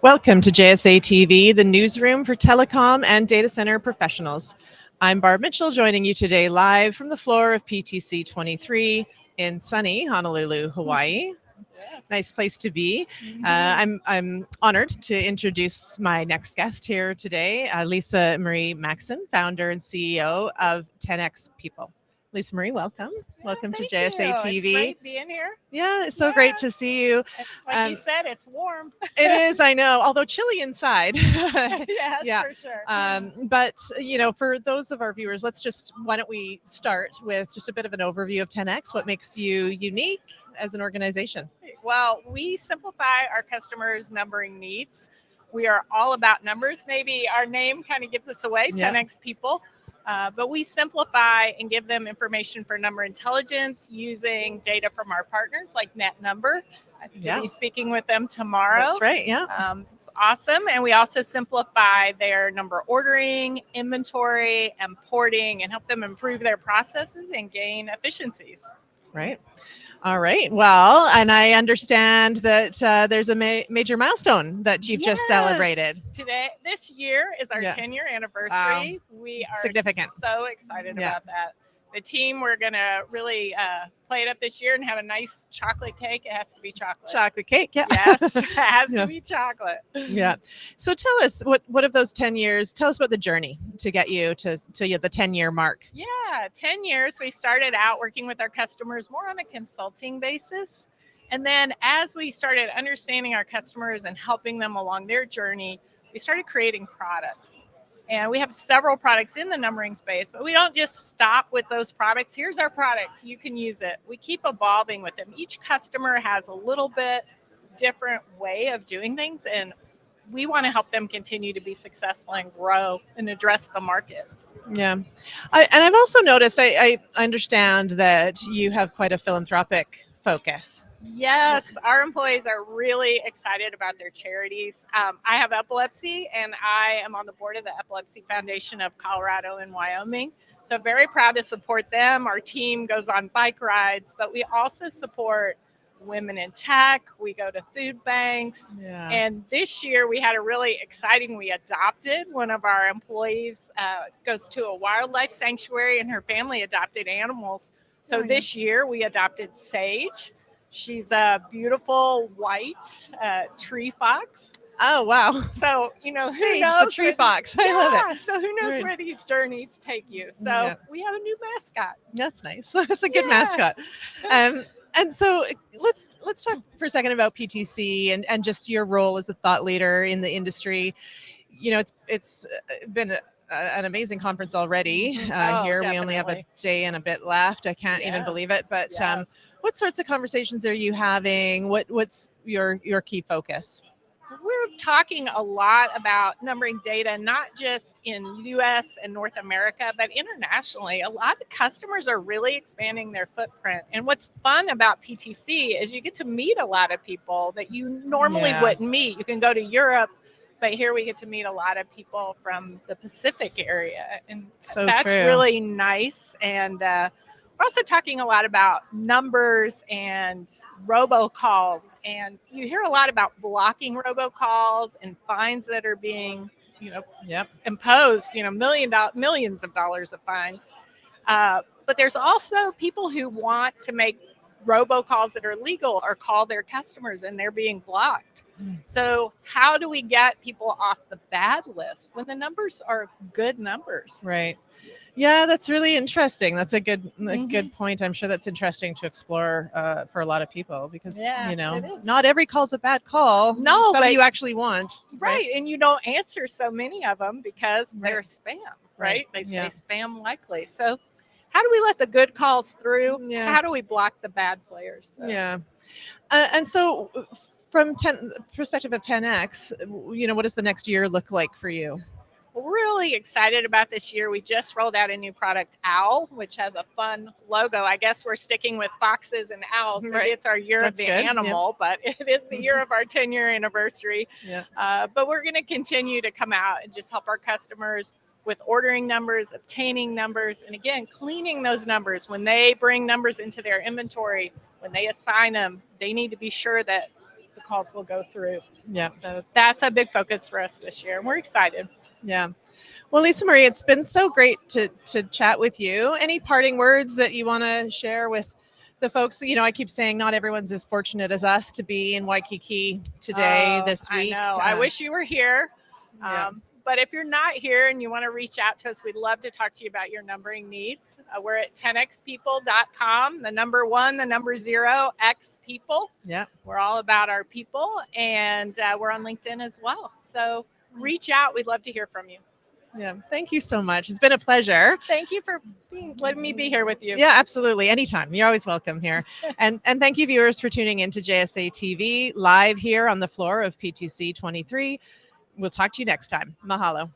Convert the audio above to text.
Welcome to JSA TV, the newsroom for telecom and data center professionals. I'm Barb Mitchell, joining you today live from the floor of PTC 23 in sunny Honolulu, Hawaii. Yes. Nice place to be. Mhm. Uh, I'm I'm honored to introduce my next guest here today, uh, Lisa Marie Maxon, founder and CEO of 10x People. Lisa Marie, welcome. Yeah, welcome to JSA you. TV. It's great being here. Yeah, it's so Yeah. great to see you. Like Um, you said, it's warm. It is, I know, although chilly inside. yes, Yeah. for sure. Um, but you know, for those of our viewers, let's just why don't we start with just a bit of an overview of 10x? What makes you unique as an organization? well, we simplify our customers' numbering needs. We are all about numbers. Maybe our name kind of gives us away, Yeah. 10x people. Uh, but we simplify and give them information for number intelligence using data from our partners like NetNumber. I think Yeah. we'll be speaking with them tomorrow. That's right. Yeah. Um, it's awesome. And we also simplify their number ordering, inventory, and porting and help them improve their processes and gain efficiencies. Right. All right. Well, and I understand that uh, there's a ma- major milestone that you've just celebrated. Today, this year is our Yeah. 10 year anniversary. We are Significant. so excited Yeah. about that. The team, we're going to really uh, play it up this year and have a nice chocolate cake. It has to be chocolate. Chocolate cake. Yeah. Yes, it has Yeah. to be chocolate. yeah. So tell us what what of those 10 years, tell us about the journey to get you to to the 10 year mark. Yeah, 10 years. We started out working with our customers more on a consulting basis. And then as we started understanding our customers and helping them along their journey, we started creating products. And we have several products in the numbering space, but we don't just stop with those products. Here's our product, you can use it. We keep evolving with them. Each customer has a little bit different way of doing things, and we want to help them continue to be successful and grow and address the market. Yeah. I, and I've also noticed, I, I understand that you have quite a philanthropic focus. Yes, our employees are really excited about their charities. Um, I have epilepsy, and I am on the board of the Epilepsy Foundation of Colorado and Wyoming. So, very proud to support them. Our team goes on bike rides, but we also support women in tech. We go to food banks. Yeah. And this year we had a really exciting, we adopted one of our employees uh, goes to a wildlife sanctuary and her family adopted animals. So Oh, this year we adopted Sage. She's a beautiful white uh, tree fox. oh, wow. So, you know, who Sage, the knows tree where- fox. I love it. Yeah, So who knows Right. where these journeys take you? So Yeah. we have a new mascot. That's nice. That's a good Yeah. mascot. Um, and so let's let's talk for a second about PTC and and just your role as a thought leader in the industry. You know, it's it's been a, an amazing conference already Mhm. uh, Oh, here. We only have a definitely. day and a bit left. I can't even believe it. Yes, But um, what sorts of conversations are you having? What what's your your key focus? we're talking a lot about numbering data, not just in US and North America, but internationally. A lot of customers are really expanding their footprint. And what's fun about PTC is you get to meet a lot of people that you normally Yeah. wouldn't meet. You can go to Europe, but here we get to meet a lot of people from the Pacific area. And So that's true. really nice. And uh, we're also talking a lot about numbers and robocalls. And you hear a lot about blocking robocalls and fines that are being, you know, Yep. imposed, you know, million do- millions of dollars of fines. Uh, but there's also people who want to make robocalls that are legal or call their customers and they're being blocked. Mm. So, how do we get people off the bad list when the numbers are good numbers? Right. Yeah, that's really interesting. That's a good a Mhm. good point. I'm sure that's interesting to explore uh, for a lot of people because Yeah, you know not every call's a bad call. No, some but- you actually want. Right. And you don't answer so many of them because Right. they're spam, Right. right? They say Yeah. spam likely. So, how do we let the good calls through? Yeah. How do we block the bad players? So- Yeah. Uh, and so, from 10 perspective of 10x, you know, what does the next year look like for you? really excited about this year. We just rolled out a new product, Owl, which has a fun logo. I guess we're sticking with foxes and owls. Right. it's our year That's of the good, yeah. animal, but it is the year of our 10 year anniversary. Yeah. Uh, but we're going to continue to come out and just help our customers with ordering numbers, obtaining numbers, and again, cleaning those numbers. When they bring numbers into their inventory, when they assign them, they need to be sure that the calls will go through. Yeah. So that's a big focus for us this year. And we're excited. Yeah. Well, Lisa Marie, it's been so great to to chat with you. Any parting words that you want to share with the folks? You know, I keep saying not everyone's as fortunate as us to be in Waikiki today Oh, this week. I know. I Uh, wish you were here. yeah. But if you're not here and you want to reach out to us, we'd love to talk to you about your numbering needs. Uh, we're at 10xpeople.com, the number one, the number zero, X people. Yeah. We're all about our people and uh, we're on LinkedIn as well. So reach out. We'd love to hear from you. Yeah. Thank you so much. It's been a pleasure. Thank you for being, letting me be here with you. Yeah, absolutely. Anytime. You're always welcome here. and and thank you viewers for tuning in to JSA TV live here on the floor of PTC 23. We'll talk to you next time. Mahalo.